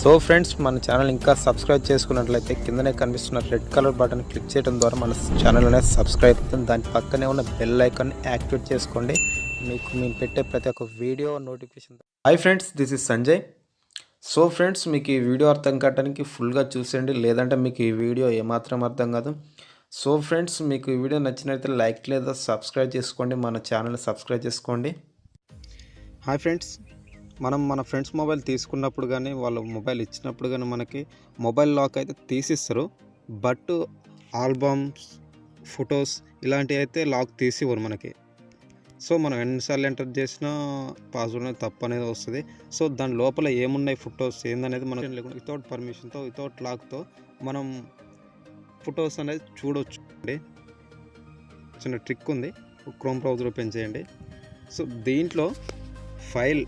So friends మన channel ఇంకా subscribe చేసుకున్నట్లయితే కిందనే కనిపిస్తున్న రెడ్ కలర్ బటన్ క్లిక్ చేయడం ద్వారా మన ఛానల్ అనేది సబ్స్క్రైబ్ అవుతుంది. దాని పక్కనే ఉన్న బెల్ ఐకాన్ యాక్టివేట్ చేసుకోండి. మీకు మేము పెట్టే ప్రతి ఒక్క video notification hi friends this is Sanjay so friends మీకు ఈ వీడియో అర్థం కావడానికి ఫుల్గా చూసేయండి. లేదంటే మీకు ఈ వీడియో ఏమాత్రం అర్థం కాదు. సో ఫ్రెండ్స్ మీకు ఈ వీడియో నచ్చినట్లయితే లైక్ లేదా సబ్స్క్రైబ్ చేసుకోండి. మన ఛానల్ సబ్స్క్రైబ్ చేసుకోండి. హాయ్ ఫ్రెండ్స్ మనం మన ఫ్రెండ్స్ మొబైల్ తీసుకున్నప్పుడు కానీ వాళ్ళ మొబైల్ ఇచ్చినప్పుడు కానీ మనకి మొబైల్ లాక్ అయితే తీసిస్తారు. బట్ ఆల్బమ్స్ ఫొటోస్ ఇలాంటివి అయితే లాక్ తీసివ్వరు మనకి. సో మనం ఎన్నిసార్లు ఎంటర్ చేసినా పాస్వర్డ్ అనేది తప్పు అనేది వస్తుంది. సో దాని లోపల ఏమున్నాయి ఫొటోస్ ఏందనేది మనం లేకుండా వితౌట్ పర్మిషన్తో వితౌట్ లాక్తో మనం ఫొటోస్ అనేది చూడవచ్చు అండి. చిన్న ట్రిక్ ఉంది. క్రోమ్ బ్రౌజర్ ఓపెన్ చేయండి. సో దీంట్లో file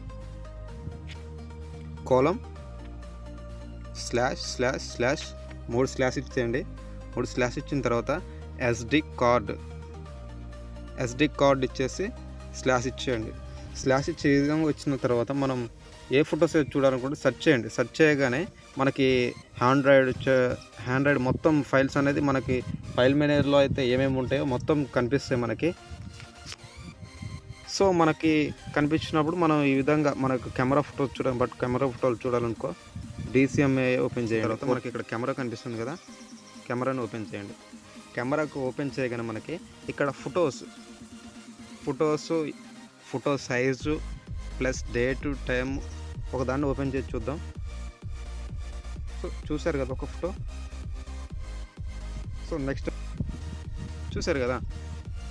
colon slash slash slash మూడు స్లాష్ ఇచ్చేయండి. మూడు స్లాష్ ఇచ్చిన తర్వాత ఎస్డి కార్డ్ ఎస్డి కార్డ్ ఇచ్చేసి స్లాష్ ఇచ్చేయండి. స్లాష్ ఇచ్చే విధంగా వచ్చిన తర్వాత మనం ఏ ఫొటోస్ చూడాలనుకుంటే సెర్చ్ చేయండి. సెర్చ్ చేయగానే మనకి హ్యాండ్రాయిడ్ హ్యాండ్రాయిడ్ మొత్తం ఫైల్స్ అనేది మనకి ఫైల్ మేనేజర్లో అయితే ఏమేమి ఉంటాయో మొత్తం కనిపిస్తాయి మనకి. సో మనకి కనిపించినప్పుడు మనం ఈ విధంగా మనకు కెమెరా ఫోటోస్ చూడాలి బట్ కెమెరా ఫోటోలు చూడాలనుకో డిసిఎంఏ ఓపెన్ చేయాలి తర్వాత మనకి ఇక్కడ కెమెరా కనిపిస్తుంది కదా కెమెరాని ఓపెన్ చేయండి. కెమెరాకు ఓపెన్ చేయగానే మనకి ఇక్కడ photos photos photo size plus date time ఒకదాన్ని ఓపెన్ చేసి చూద్దాం. సో చూసారు కదా ఒక ఫోటో. సో నెక్స్ట్ చూసారు కదా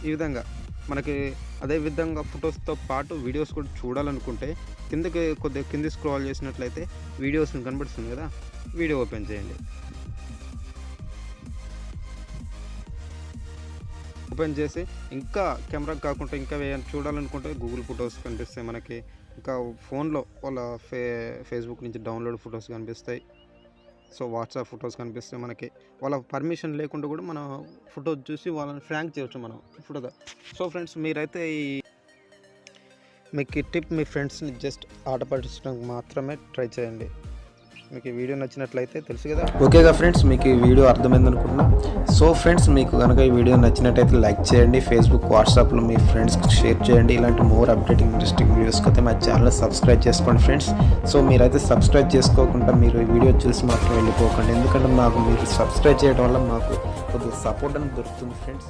ఈ విధంగా మనకి అదే విధంగా ఫొటోస్తో పాటు వీడియోస్ కూడా చూడాలనుకుంటే కిందకి కొద్దిగా కింది స్క్రాల్ చేసినట్లయితే వీడియోస్ కనబడుతుంది కదా వీడియో ఓపెన్ చేయండి. ఓపెన్ చేసి ఇంకా కెమెరా కాకుండా ఇంకా వేయాలి చూడాలనుకుంటే గూగుల్ ఫొటోస్ కనిపిస్తాయి మనకి. ఇంకా ఫోన్లో వాళ్ళ ఫే ఫేస్బుక్ నుంచి డౌన్లోడ్ ఫొటోస్ కనిపిస్తాయి. సో వాట్సాప్ ఫొటోస్ కనిపిస్తాయి మనకి. వాళ్ళ పర్మిషన్ లేకుండా కూడా మనం ఫోటో చూసి వాళ్ళని ఫ్రాంక్ చేయొచ్చు మనం. ఫోటో సో ఫ్రెండ్స్ మీరైతే ఈ మీకు ఈ టిప్ మీ ఫ్రెండ్స్ని జస్ట్ ఆట పట్టించడానికి మాత్రమే ట్రై చేయండి. మీకు ఈ వీడియో నచ్చినట్లయితే తెలుసు కదా. ఓకేగా ఫ్రెండ్స్ మీకు ఈ వీడియో అర్థమైంది అనుకుంటున్నా సో ఫ్రెండ్స్ మీకు కనుక ఈ వీడియో నచ్చినట్టయితే లైక్ చేయండి ఫేస్బుక్ వాట్సాప్లో మీ ఫ్రెండ్స్కి షేర్ చేయండి. ఇలాంటి మోర్ అప్డేటింగ్ ఇంట్రెస్టింగ్ వీడియోస్కి అయితే మా ఛానల్ సబ్స్క్రైబ్ చేసుకోండి ఫ్రెండ్స్. సో మీరైతే సబ్స్క్రైబ్ చేసుకోకుండా మీరు ఈ వీడియో చూసి మాత్రం వెళ్ళిపోకండి. ఎందుకంటే మాకు మీరు సబ్స్క్రైబ్ చేయడం వల్ల మాకు కొద్దిగా సపోర్ట్ అనేది దొరుకుతుంది ఫ్రెండ్స్.